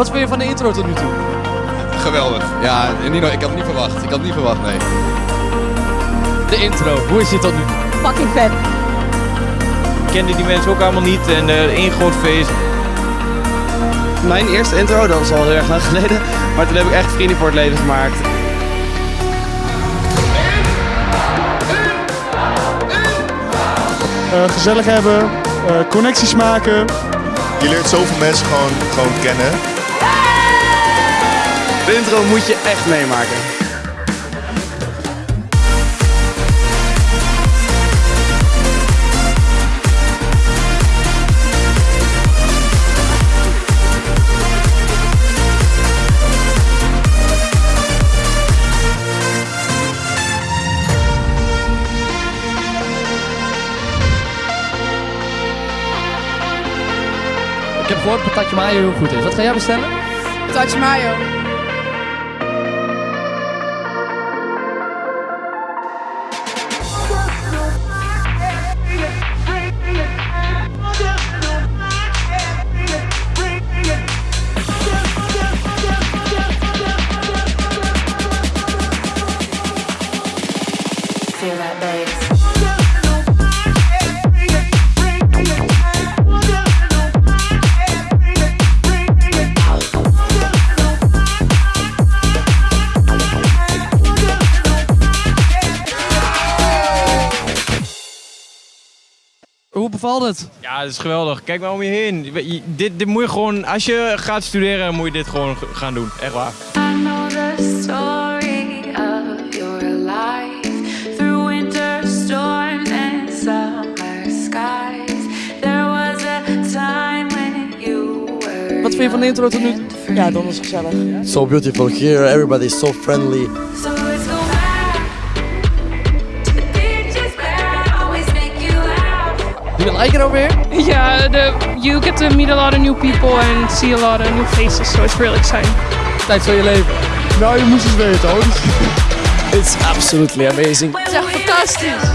Wat vind je van de intro tot nu toe? Geweldig. Ja, Nino, ik had het niet verwacht. Ik had het niet verwacht, nee. De intro, hoe is die tot nu toe? Fucking vet. Ik kende die mensen ook allemaal niet en uh, één groot feest. Mijn eerste intro, dat was al heel erg lang geleden. Maar toen heb ik echt vrienden voor het leven gemaakt. Uh, gezellig hebben, uh, connecties maken. Je leert zoveel mensen gewoon, gewoon kennen. De intro moet je echt meemaken. Ik heb gehoord dat patatje mayo heel goed is. Wat ga jij bestellen? Patatje mayo. Hoe bevalt het? Ja, dat is geweldig. Kijk maar om je heen. Je- Dit, dit moet je gewoon, als je gaat studeren, moet je dit gewoon gaan doen. Echt waar. I know the story of your life through winter storms and summer skies. There was a time when you were. Wat vind je van de intro tot nu toe? Ja, dat is gezellig. so beautiful here. Everybody is so friendly. So Do you like it over here? Yeah, the, you get to meet a lot of new people and see a lot of new faces, so it's really exciting. Tijd van je leven. Nou, je moest het weten hoor. It's absolutely amazing. Het is echt fantastisch.